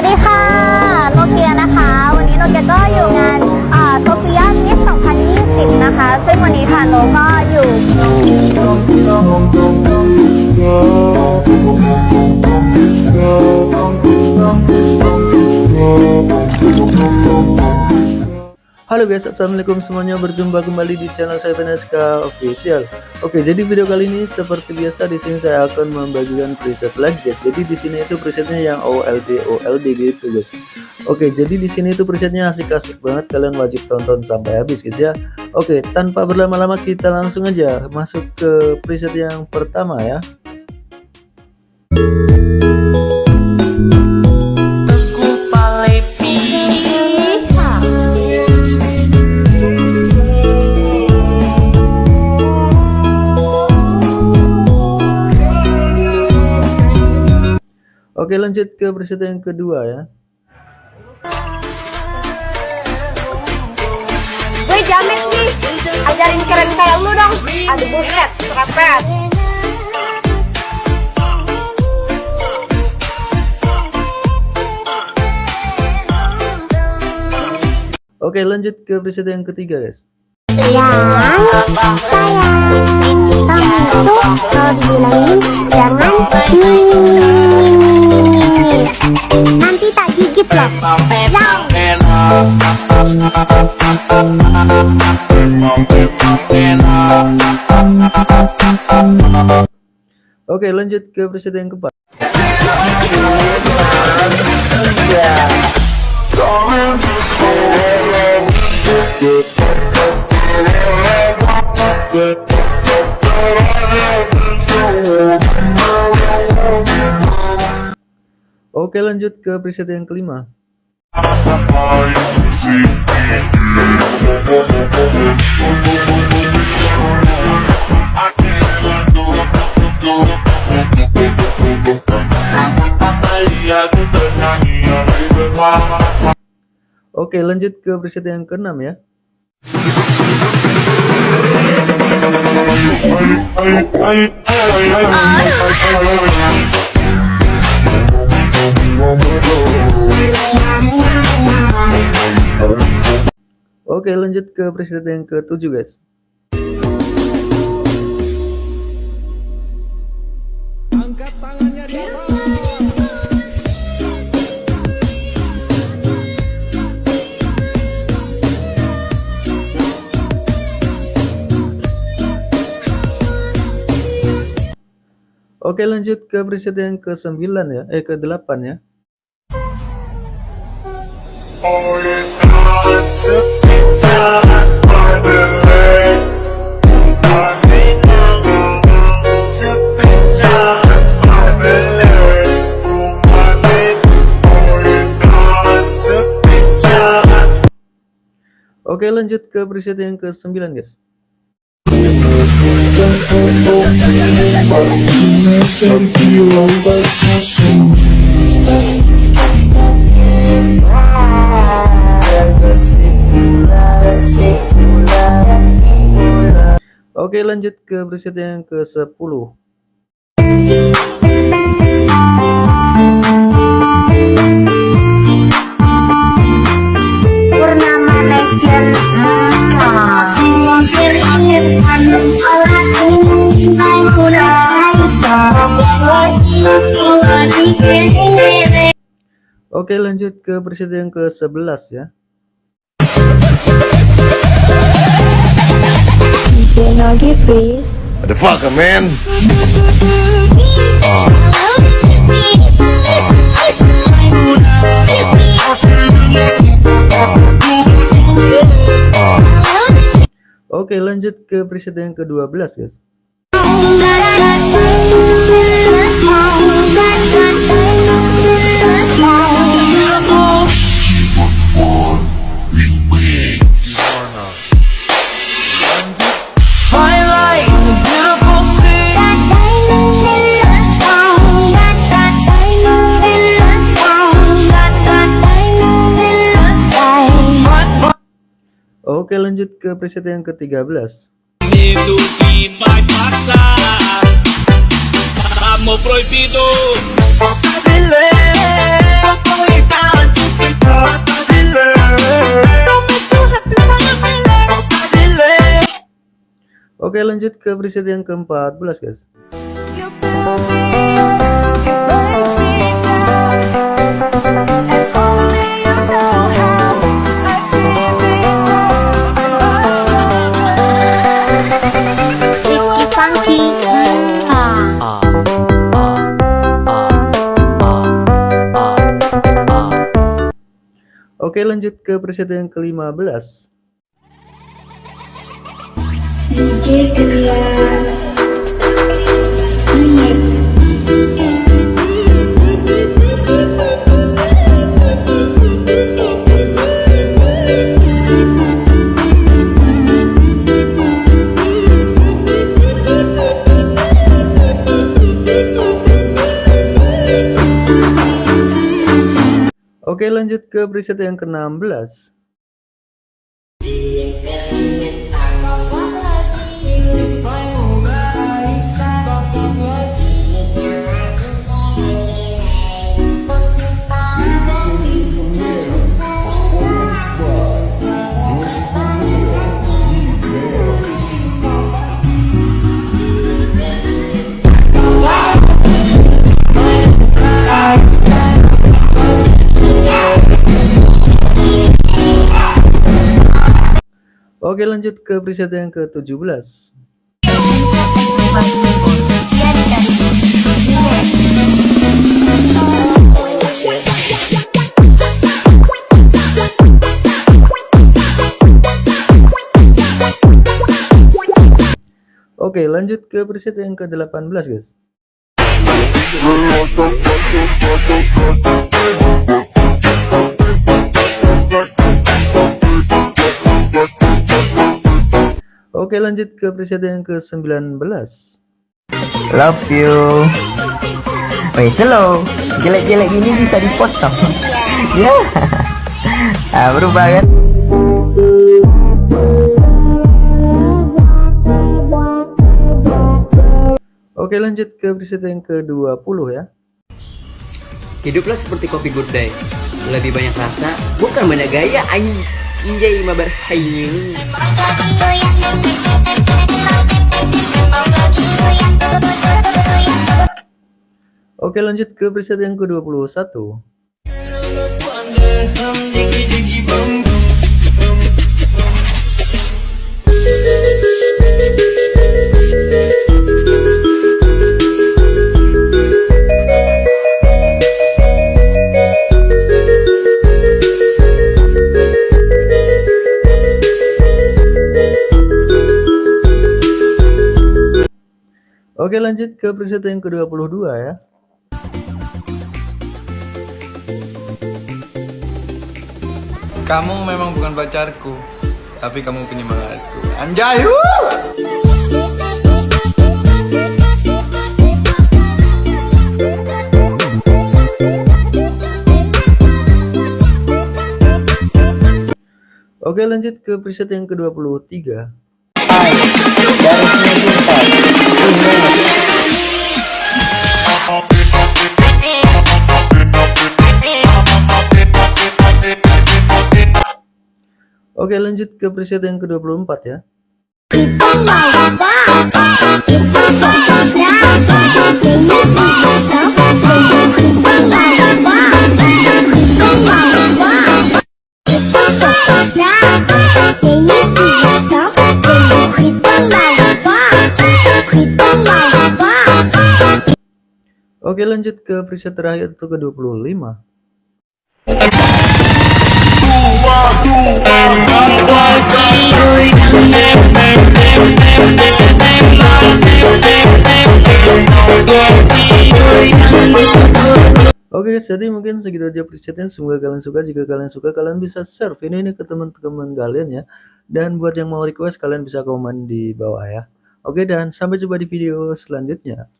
วัสดีค่ะโนเกียนะคะ วันนี้โนเกียก็อยู่งานโซเฟียมิส2020 นะคะ ซึ่งวันนี้ค่ะโนก็อยู่ Halo guys, assalamualaikum semuanya. Berjumpa kembali di channel saya Veneska Official. Oke, jadi video kali ini seperti biasa di sini saya akan membagikan preset lagi guys. Jadi di sini itu presetnya yang OLD OLD gitu guys. Oke, jadi di sini itu presetnya asik-asik banget. Kalian wajib tonton sampai habis guys ya. Oke, tanpa berlama-lama kita langsung aja masuk ke preset yang pertama ya. Oke lanjut ke preset yang kedua ya Gue jamet nih, ajarin keren kayak lu dong. Aduh buset, serapet. Oke lanjut ke preset yang ketiga guys Yang sayang, kamu itu kalau dibilangin jangan nyi Oke lanjut ke presiden yang keempat. Iya. Oke lanjut ke preset yang kelima Oke lanjut ke preset yang keenam ya Oke lanjut ke preset yang ketujuh guys Oke lanjut ke preset yang ke-9 ya, eh ke-8 ya. Oke lanjut ke preset yang ke-9 guys. Oke lanjut ke preset yang ke-10 Purnama Legend Oke lanjut ke preset yang ke-11 ya. The fucker, man. Oke lanjut ke preset yang ke-12 guys. lanjut ke preset yang ke-13 Oke lanjut ke preset yang ke-14 guys. Oke lanjut ke preset yang ke-15 Oke lanjut ke preset yang ke-16 Oke lanjut ke preset yang ke-17 Oke lanjut ke preset yang ke-18 guys Oke lanjut ke preset yang ke-19 Love you. Wait, hello. Jelek-jelek gini bisa dipotong. ya. Ah, berubah kan? Oke lanjut ke preset yang ke-20 ya Hiduplah seperti kopi good day Lebih banyak rasa, bukan banyak gaya Anjay mabar hayu Oke lanjut ke preset yang ke-21 lanjut ke preset yang ke-22 ya Kamu memang bukan pacarku, tapi kamu penyemangatku. Anjay! wuh! Oke lanjut ke preset yang ke-23 Oke lanjut ke preset yang ke-24 ya. Oke lanjut ke preset terakhir itu ke-25 Oke guys, jadi mungkin segitu aja presetnya. Semoga kalian suka. Jika kalian suka, kalian bisa share video ini ke teman-teman kalian ya. Dan buat yang mau request, kalian bisa komen di bawah ya. Oke, dan sampai jumpa di video selanjutnya.